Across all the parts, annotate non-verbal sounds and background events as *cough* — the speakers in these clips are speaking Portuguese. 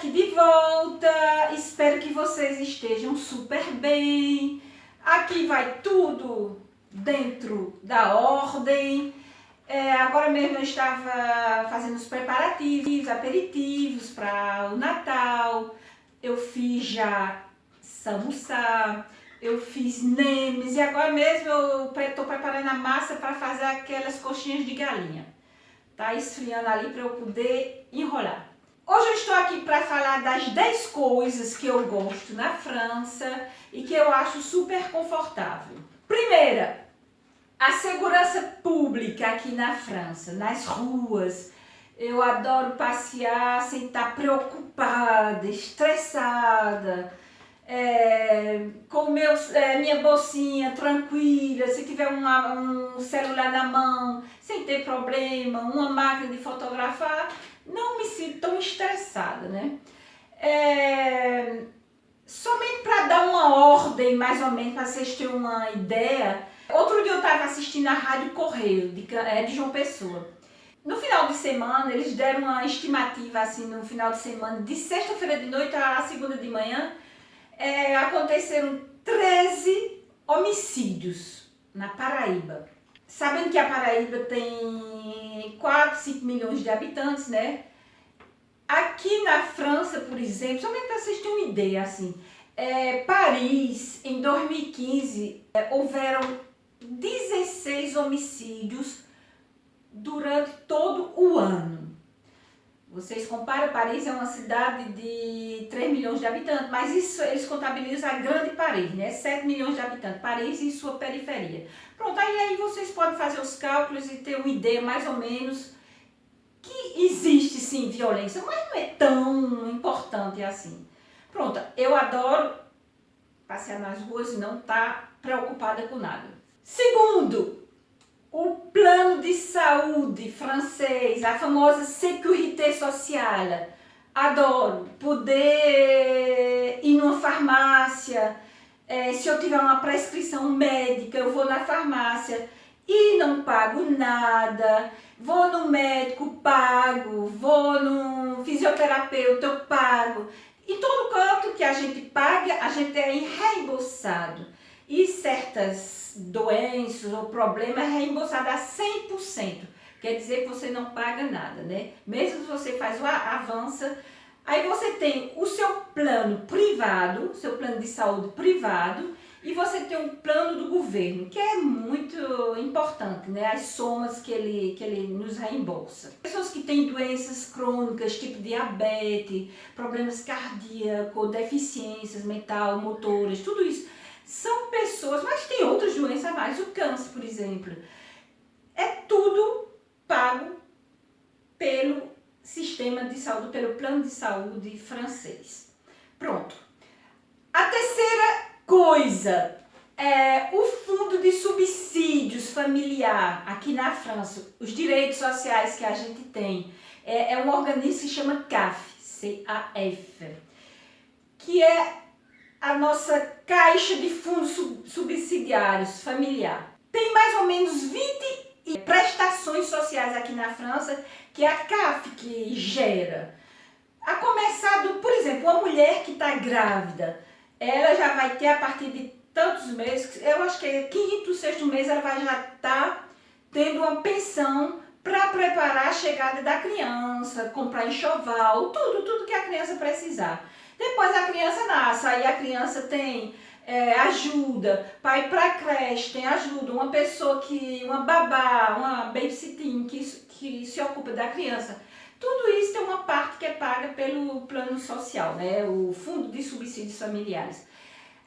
aqui de volta, espero que vocês estejam super bem. Aqui vai tudo dentro da ordem. É, agora mesmo eu estava fazendo os preparativos, aperitivos para o Natal. Eu fiz já samuçá, eu fiz nemes e agora mesmo eu estou preparando a massa para fazer aquelas coxinhas de galinha. Tá esfriando ali para eu poder enrolar. Hoje eu estou aqui para falar das 10 coisas que eu gosto na França e que eu acho super confortável. Primeira, a segurança pública aqui na França, nas ruas. Eu adoro passear sem estar preocupada, estressada, é, com meu, é, minha bolsinha tranquila, se tiver uma, um celular na mão, sem ter problema, uma máquina de fotografar, não me sinto tão estressada, né? É, somente para dar uma ordem, mais ou menos, para vocês terem uma ideia, outro dia eu estava assistindo a Rádio Correio, de, é, de João Pessoa. No final de semana, eles deram uma estimativa, assim, no final de semana, de sexta-feira de noite a segunda de manhã, é, aconteceram 13 homicídios na Paraíba. Sabendo que a Paraíba tem 4, 5 milhões de habitantes, né? Aqui na França, por exemplo, somente para vocês terem uma ideia, assim, é, Paris, em 2015, é, houveram 16 homicídios durante todo o ano. Vocês comparam, Paris é uma cidade de 3 milhões de habitantes, mas isso eles contabilizam a grande Paris, né? 7 milhões de habitantes, Paris e sua periferia. Pronto, aí, aí vocês podem fazer os cálculos e ter uma ideia mais ou menos que existe sim violência, mas não é tão importante assim. Pronto, eu adoro passear nas ruas e não estar tá preocupada com nada. Segundo, o plano de saúde francês, a famosa Sécurité Sociale. Adoro poder ir numa farmácia, é, se eu tiver uma prescrição médica, eu vou na farmácia e não pago nada, vou no médico, pago, vou no fisioterapeuta, eu pago. E todo canto que a gente paga, a gente é reembolsado. E certas doenças ou problemas é reembolsado a 100%. Quer dizer que você não paga nada, né? Mesmo se você faz o avança, aí você tem o seu plano privado, seu plano de saúde privado, e você tem um plano do governo, que é muito importante, né? As somas que ele, que ele nos reembolsa. Pessoas que têm doenças crônicas, tipo diabetes, problemas cardíacos, deficiências mental, motoras, tudo isso. São pessoas, mas tem outras doenças mais, o câncer, por exemplo. É tudo pago pelo sistema de saúde, pelo plano de saúde francês. Pronto. A terceira coisa, é, o fundo de subsídios familiar aqui na França, os direitos sociais que a gente tem, é, é um organismo que se chama CAF, C-A-F, que é a nossa caixa de fundos subsidiários familiar. Tem mais ou menos 20 prestações sociais aqui na França que a CAF que gera. A começar do, por exemplo, uma mulher que está grávida, ela já vai ter a partir de tantos meses, eu acho que é quinto, sexto mês, ela vai já estar tá tendo uma pensão para preparar a chegada da criança, comprar enxoval, tudo, tudo que a criança precisar. Depois a criança nasce, aí a criança tem é, ajuda, pai para creche, tem ajuda, uma pessoa que, uma babá, uma babysitting que, que se ocupa da criança. Tudo isso tem uma parte que é paga pelo plano social, né? o Fundo de Subsídios Familiares.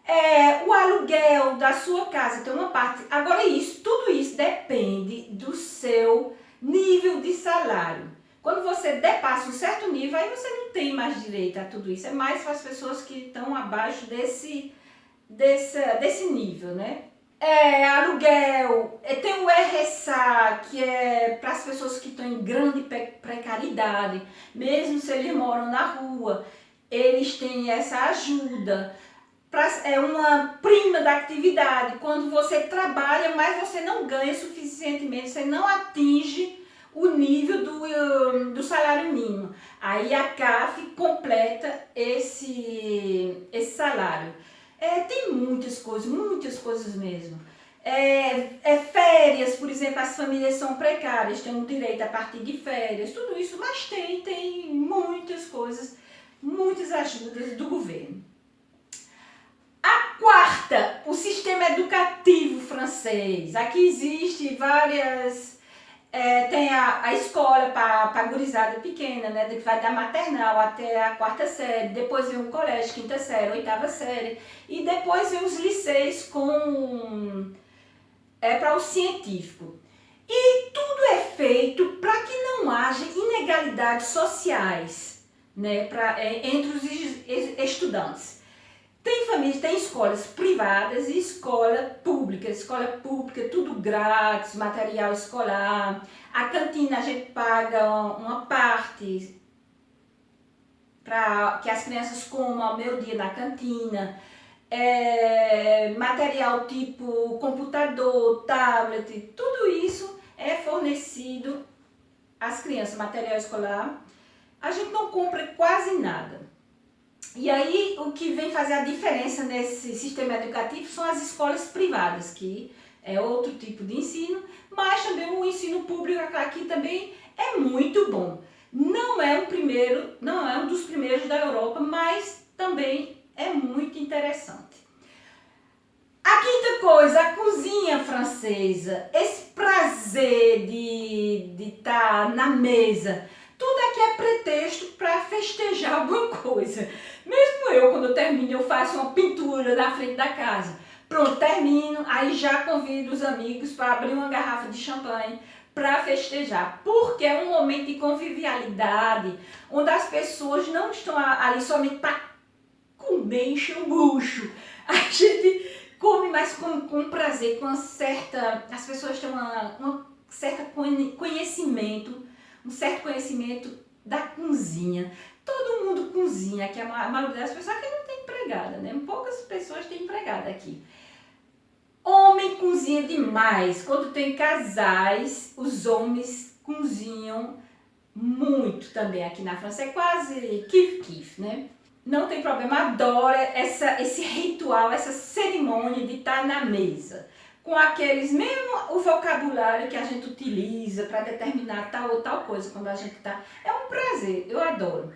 É, o aluguel da sua casa tem uma parte. Agora isso, tudo isso depende do seu nível de salário. Quando você depassa um certo nível, aí você não tem mais direito a tudo isso. É mais para as pessoas que estão abaixo desse, desse, desse nível, né? é, aluguel, é, tem o RSA, que é para as pessoas que estão em grande precariedade, mesmo se eles moram na rua, eles têm essa ajuda. Pra, é uma prima da atividade, quando você trabalha, mas você não ganha suficientemente, você não atinge o nível do, do salário mínimo. Aí a CAF completa esse, esse salário. É, tem muitas coisas, muitas coisas mesmo. É, é, férias, por exemplo, as famílias são precárias, têm um direito a partir de férias, tudo isso, mas tem, tem muitas coisas, muitas ajudas do governo. A quarta, o sistema educativo francês. Aqui existe várias é, tem a, a escola para a gurizada pequena, né, que vai da maternal até a quarta série, depois vem o colégio, quinta série, oitava série, e depois vem os liceis com, é, para o científico. E tudo é feito para que não haja inegalidades sociais né, pra, é, entre os estudantes. Tem famílias, tem escolas privadas e escola pública. Escola pública, tudo grátis, material escolar. A cantina a gente paga uma parte para que as crianças comam ao meio dia na cantina. É, material tipo computador, tablet, tudo isso é fornecido às crianças, material escolar. A gente não compra quase nada. E aí, o que vem fazer a diferença nesse sistema educativo são as escolas privadas, que é outro tipo de ensino, mas também o ensino público aqui também é muito bom. Não é o primeiro, não é um dos primeiros da Europa, mas também é muito interessante. A quinta coisa, a cozinha francesa, esse prazer de estar tá na mesa, tudo aqui é pretexto para festejar *laughs* alguma coisa. Mesmo eu, quando eu termino, eu faço uma pintura na frente da casa. Pronto, termino, aí já convido os amigos para abrir uma garrafa de champanhe para festejar, porque é um momento de convivialidade, onde as pessoas não estão ali somente para comer, encher o bucho. *laughs* A gente come mais com, com prazer, com uma certa... As pessoas têm uma, uma certa conhecimento, um certo conhecimento da cozinha. Todo mundo cozinha, que a maioria das pessoas que não tem empregada, né? Poucas pessoas têm empregada aqui. Homem cozinha demais. Quando tem casais, os homens cozinham muito também aqui na França. É quase kif-kif, né? Não tem problema, adora essa, esse ritual, essa cerimônia de estar na mesa com aqueles, mesmo o vocabulário que a gente utiliza para determinar tal ou tal coisa quando a gente está. É um prazer, eu adoro.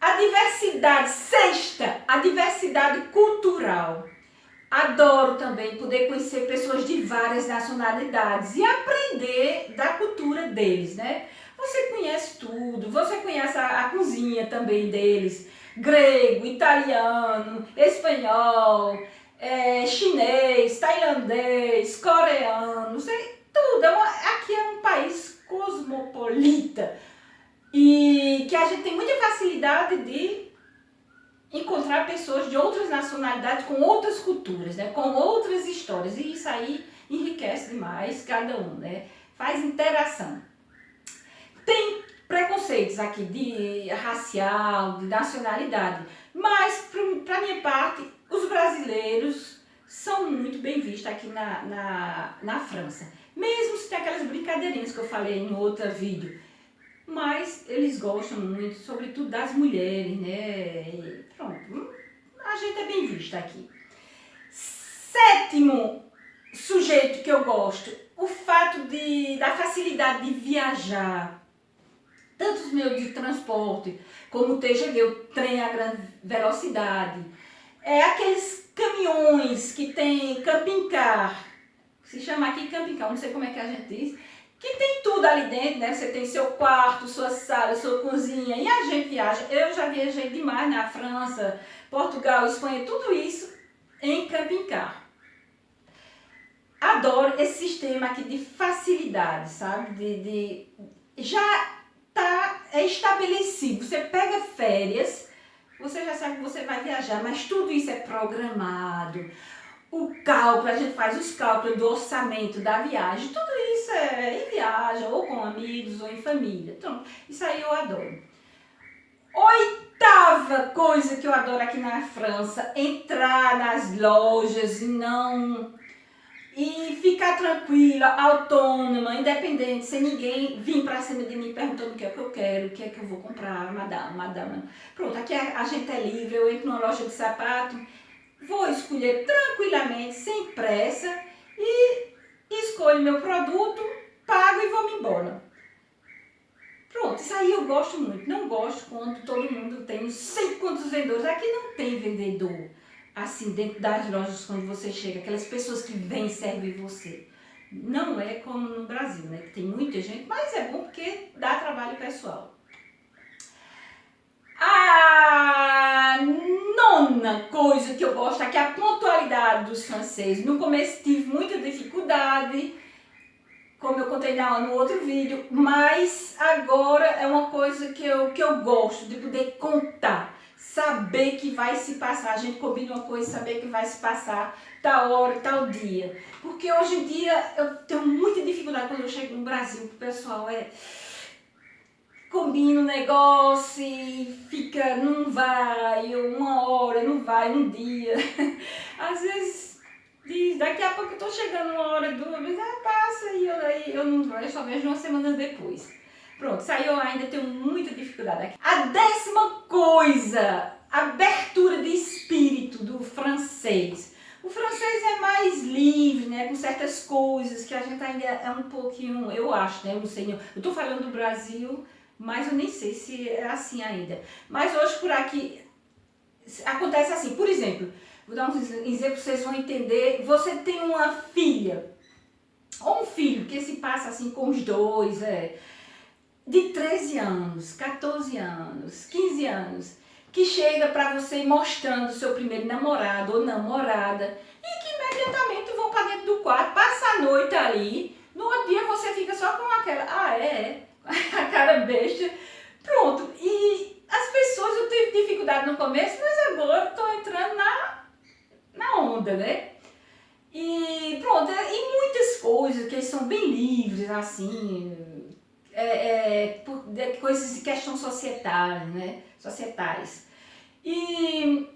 A diversidade, sexta, a diversidade cultural. Adoro também poder conhecer pessoas de várias nacionalidades e aprender da cultura deles, né? Você conhece tudo, você conhece a, a cozinha também deles, grego, italiano, espanhol, é, chinês, tailandês, coreano, sei, tudo. É uma, aqui é um país cosmopolita e que a gente tem muita facilidade de encontrar pessoas de outras nacionalidades, com outras culturas, né, com outras histórias. E isso aí enriquece demais cada um, né? Faz interação. Tem preconceitos aqui de racial, de nacionalidade, mas para minha parte os brasileiros são muito bem vistos aqui na, na, na França. Mesmo se tem aquelas brincadeirinhas que eu falei em outro vídeo. Mas eles gostam muito, sobretudo das mulheres, né? E pronto, a gente é bem vista aqui. Sétimo sujeito que eu gosto, o fato de, da facilidade de viajar. Tanto os meios de transporte, como o TGV, o trem a grande velocidade, é aqueles caminhões que tem camping car, se chama aqui camping car, não sei como é que a gente diz, que tem tudo ali dentro, né? Você tem seu quarto, sua sala, sua cozinha, e a gente viaja. Eu já viajei demais na França, Portugal, Espanha, tudo isso em camping car. Adoro esse sistema aqui de facilidade, sabe? De, de já tá é estabelecido. Você pega férias, você já sabe que você vai viajar, mas tudo isso é programado. O cálculo, a gente faz os cálculos do orçamento da viagem, tudo isso é em viagem, ou com amigos, ou em família. Então, isso aí eu adoro. Oitava coisa que eu adoro aqui na França, entrar nas lojas e não e ficar tranquila, autônoma, independente, sem ninguém vir pra cima de mim perguntando o que é que eu quero, o que é que eu vou comprar, madame, madame. Pronto, aqui a, gente é livre, eu entro numa loja de sapato, vou escolher tranquilamente, sem pressa e escolho meu produto, pago e vou-me embora. Pronto, isso aí eu gosto muito. Não gosto quando todo mundo tem não sei quantos vendedores. Aqui não tem vendedor assim, dentro das lojas, quando você chega, aquelas pessoas que vêm servir você. Não é como no Brasil, né? Que tem muita gente, mas é bom porque dá trabalho pessoal. A nona coisa que eu gosto é a pontualidade dos franceses. No começo tive muita dificuldade, como eu contei no outro vídeo, mas agora é uma coisa que eu, que eu gosto de poder contar saber que vai se passar, a gente combina uma coisa, saber que vai se passar tal hora, tal dia. Porque hoje em dia eu tenho muita dificuldade quando eu chego no Brasil, o pessoal é combina o um negócio e fica, não vai, uma hora, não vai, um dia. *laughs* Às vezes diz, daqui a pouco eu tô chegando uma hora, duas vezes, ah, passa e eu, eu não vou, eu só vejo uma semana depois. Pronto, aí eu ainda tenho muita dificuldade aqui. A décima coisa, abertura de espírito do francês. O francês é mais livre, né, com certas coisas que a gente ainda é um pouquinho, eu acho, né, eu não sei, eu tô falando do Brasil, mas eu nem sei se é assim ainda. Mas hoje por aqui acontece assim, por exemplo, vou dar um exemplo vocês vão entender, você tem uma filha, ou um filho que se passa assim com os dois, é, de 13 anos, 14 anos, 15 anos, que chega para você mostrando seu primeiro namorado ou namorada e que imediatamente vão para dentro do quarto, passa a noite ali, no outro dia você fica só com aquela, ah é, *laughs* a cara besta, pronto. E as pessoas, eu tive dificuldade no começo, mas agora estou entrando na, na onda, né? E pronto, e muitas coisas que são bem livres, assim, é, é, por, de coisas de questão societária, né? Societais. E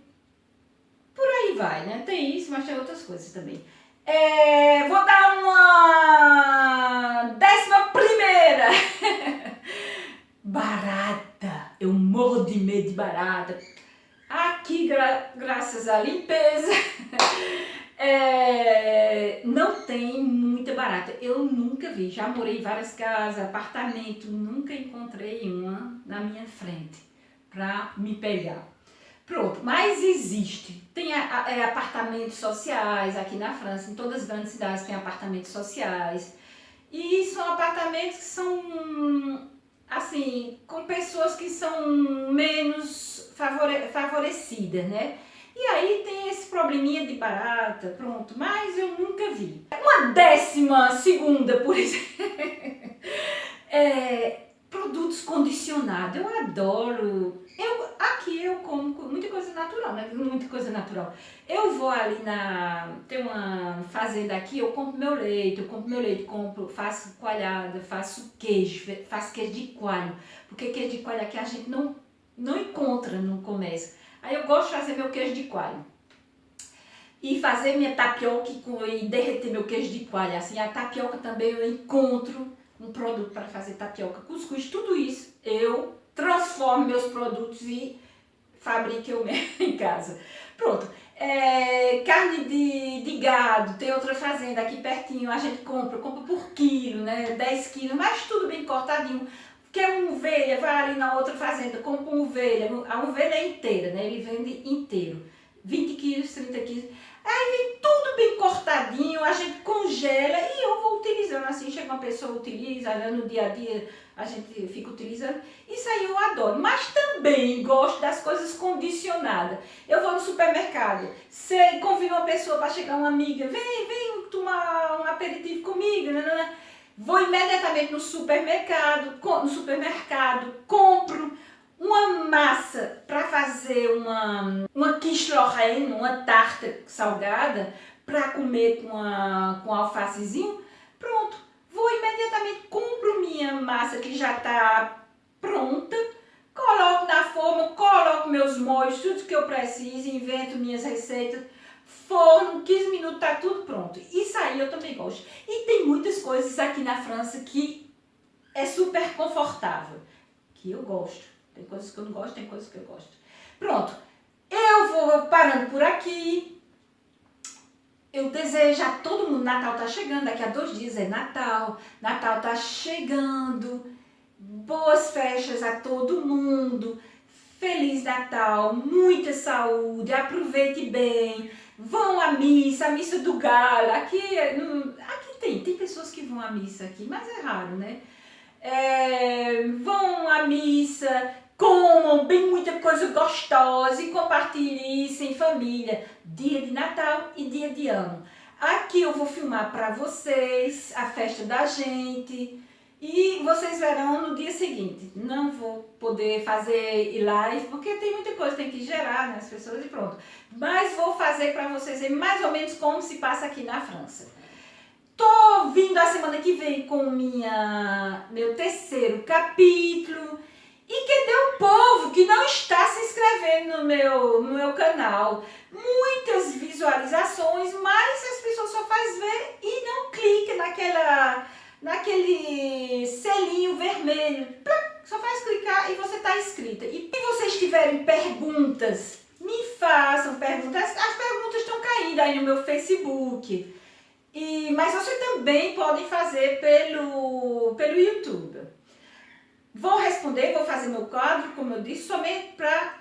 por aí vai, né? Tem isso, mas tem outras coisas também. É, vou dar uma décima primeira. *laughs* barata. Eu morro de medo de barata. Aqui, gra graças à limpeza, é, *laughs* não tem muita barata. Eu nunca vi, já morei em várias casas, apartamento, nunca encontrei uma na minha frente para me pegar. Pronto, mas existe. Tem a, a, é, apartamentos sociais aqui na França, em todas as grandes cidades tem apartamentos sociais. E são apartamentos que são, assim, com pessoas que são menos favore, favorecidas, né? E aí tem esse probleminha de barata, pronto, mas eu nunca vi. Uma décima segunda, por *laughs* exemplo, é, produtos condicionados, eu adoro. Eu, aqui eu como muita coisa natural, né? Muita coisa natural. Eu vou ali na... tem uma fazenda aqui, eu compro meu leite, eu compro meu leite, compro, faço coalhada, faço queijo, faço queijo de coalho. Porque queijo de coalho aqui a gente não, não encontra no comércio. Aí eu gosto de fazer meu queijo de coalho. E fazer minha tapioca e derreter meu queijo de coalho. Assim, a tapioca também eu encontro um produto para fazer tapioca, cuscuz, tudo isso eu transformo meus produtos e fabrico eu *laughs* mesmo em casa. Pronto. É, carne de, de gado, tem outra fazenda aqui pertinho, a gente compra, compra por quilo, né, 10 quilos, mas tudo bem cortadinho. Quer uma ovelha, vai ali na outra fazenda, compra uma ovelha, a ovelha é inteira, né? Ele vende inteiro. 20 quilos, 30 quilos. Aí vem tudo bem cortadinho, a gente congela e eu vou utilizando assim. Chega uma pessoa, utiliza, né? no dia a dia a gente fica utilizando. Isso aí eu adoro. Mas também gosto das coisas condicionadas. Eu vou no supermercado, sei, convido uma pessoa para chegar uma amiga, vem, vem tomar um aperitivo comigo, né? né, né. Vou imediatamente no supermercado, no supermercado, compro uma massa para fazer uma, uma quiche Lorraine, uma tarta salgada, para comer com, a, com alfacezinho, pronto. Vou imediatamente, compro minha massa que já está pronta, coloco na forma, coloco meus molhos, tudo que eu preciso, invento minhas receitas, forno, 15 minutos tá tudo pronto. Isso aí eu também gosto. E tem muitas coisas aqui na França que é super confortável, que eu gosto. Tem coisas que eu não gosto, tem coisas que eu gosto. Pronto, eu vou parando por aqui. Eu desejo a todo mundo, Natal tá chegando, daqui a dois dias é Natal, Natal tá chegando, boas festas a todo mundo, Feliz Natal, muita saúde, aproveite bem, vão à missa, missa do galo, aqui, aqui tem, tem pessoas que vão à missa aqui, mas é raro, né? É, vão à missa, comam bem muita coisa gostosa e compartilhem isso em família, dia de Natal e dia de ano. Aqui eu vou filmar para vocês a festa da gente, e vocês verão no dia seguinte. Não vou poder fazer live, porque tem muita coisa, tem que gerar né, as pessoas e pronto. Mas vou fazer para vocês verem mais ou menos como se passa aqui na França. Tô vindo a semana que vem com minha, meu terceiro capítulo. E cadê o povo que não está se inscrevendo no meu, no meu canal? Muitas visualizações, mas as pessoas só fazem ver e não clica naquela naquele selinho vermelho. Só faz clicar e você está inscrita. E se vocês tiverem perguntas, me façam perguntas. As perguntas estão caindo aí no meu Facebook. E, mas vocês também podem fazer pelo, pelo YouTube. Vou responder, vou fazer meu quadro, como eu disse, somente para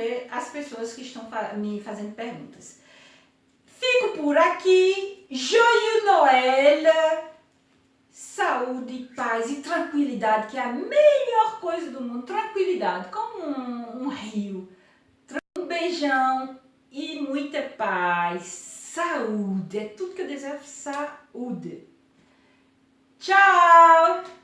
responder as pessoas que estão me fazendo perguntas. Fico por aqui. Joyeux Noël! saúde, paz e tranquilidade, que é a melhor coisa do mundo. Tranquilidade, como um, um rio. Um beijão e muita paz. Saúde, é tudo que eu desejo, saúde. Tchau!